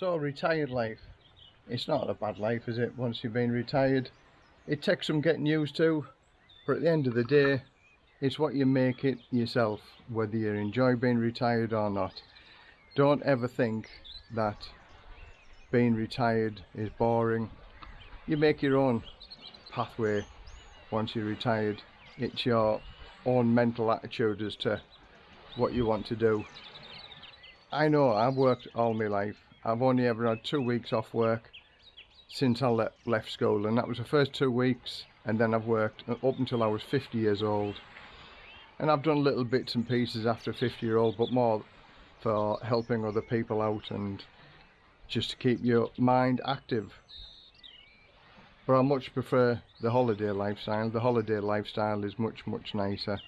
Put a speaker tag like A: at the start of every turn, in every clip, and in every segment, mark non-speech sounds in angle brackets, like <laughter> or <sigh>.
A: So retired life, it's not a bad life is it once you've been retired. It takes some getting used to but at the end of the day it's what you make it yourself whether you enjoy being retired or not. Don't ever think that being retired is boring. You make your own pathway once you're retired. It's your own mental attitude as to what you want to do. I know I've worked all my life. I've only ever had two weeks off work since I le left school and that was the first two weeks and then I've worked up until I was 50 years old. And I've done little bits and pieces after 50 year old but more for helping other people out and just to keep your mind active. But I much prefer the holiday lifestyle. The holiday lifestyle is much much nicer.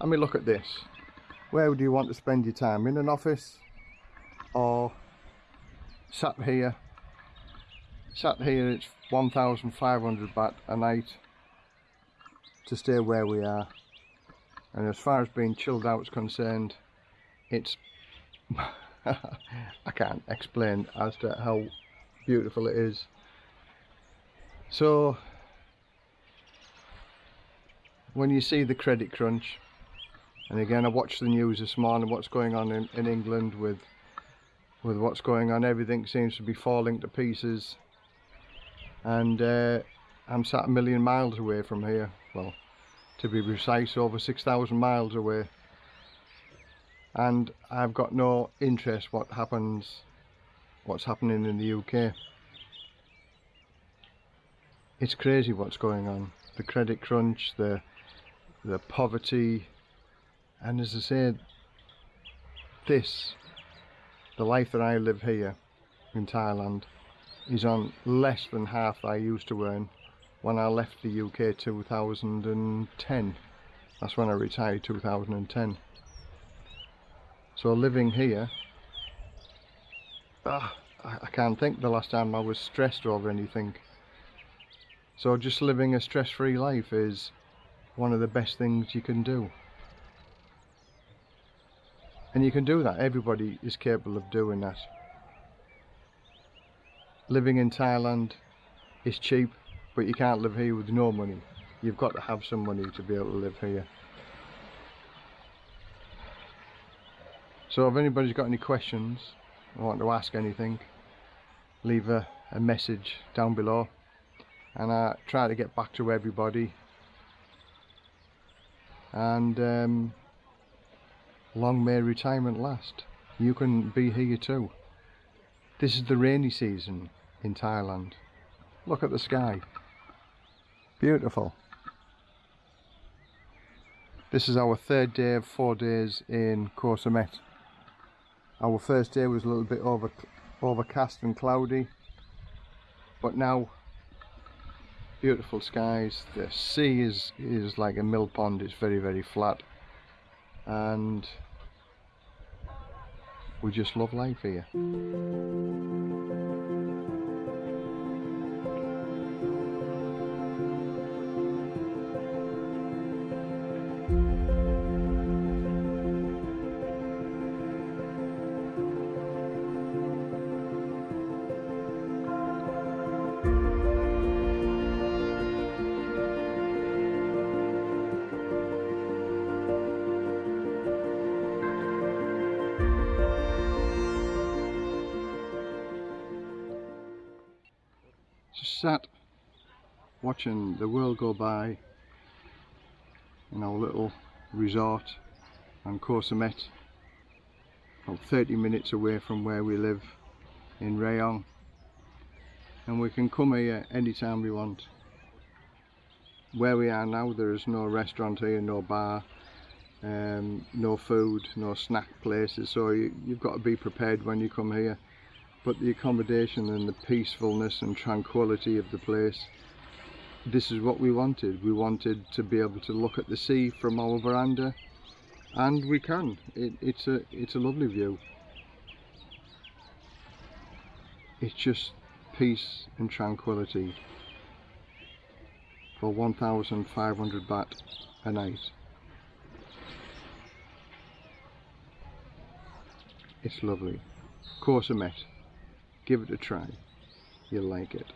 A: I mean look at this. Where do you want to spend your time? In an office or sat here sat here it's 1500 baht a night to stay where we are. And as far as being chilled out is concerned it's <laughs> I can't explain as to how beautiful it is. So when you see the credit crunch and again I watched the news this morning what's going on in, in England with with what's going on everything seems to be falling to pieces. And uh, I'm sat a million miles away from here. Well to be precise over 6,000 miles away. And I've got no interest what happens what's happening in the UK it's crazy what's going on. The credit crunch the the poverty. And as I said this the life that I live here in Thailand is on less than half I used to earn when I left the UK 2010 that's when I retired 2010 so living here ah, I can't think the last time I was stressed over anything. So just living a stress-free life is one of the best things you can do and you can do that. Everybody is capable of doing that. Living in Thailand is cheap but you can't live here with no money. You've got to have some money to be able to live here. So if anybody's got any questions or want to ask anything leave a, a message down below. And I try to get back to everybody. And um, long may retirement last you can be here too this is the rainy season in Thailand. Look at the sky. Beautiful. This is our third day of four days in Koh Samet. Our first day was a little bit over, overcast and cloudy, but now beautiful skies. The sea is, is like a mill pond, it's very, very flat. And we just love life here. Sat watching the world go by in our little resort on Koh Samet about 30 minutes away from where we live in Rayong. And we can come here anytime we want. Where we are now there is no restaurant here no bar um, no food no snack places. So you, you've got to be prepared when you come here but the accommodation and the peacefulness and tranquility of the place this is what we wanted. We wanted to be able to look at the sea from our veranda and we can. It, it's a it's a lovely view. It's just peace and tranquility for 1500 baht a night. It's lovely. Koh Samet give it a try. You'll like it